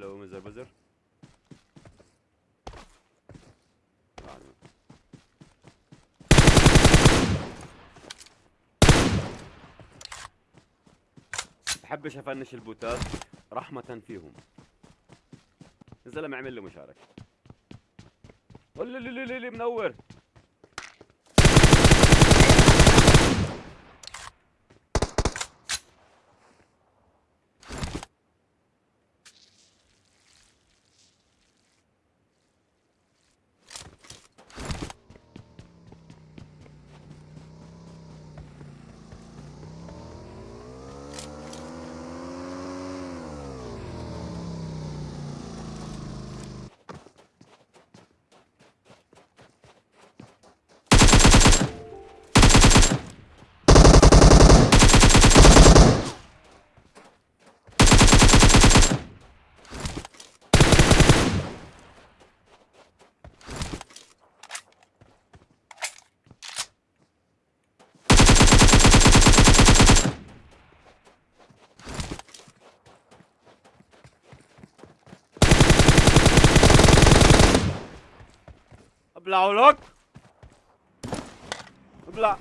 هلو مزر بزر بحبش افنش البوتات رحمة فيهم. الزلمة عمل له مشاركة. منور Blau lock. Bla.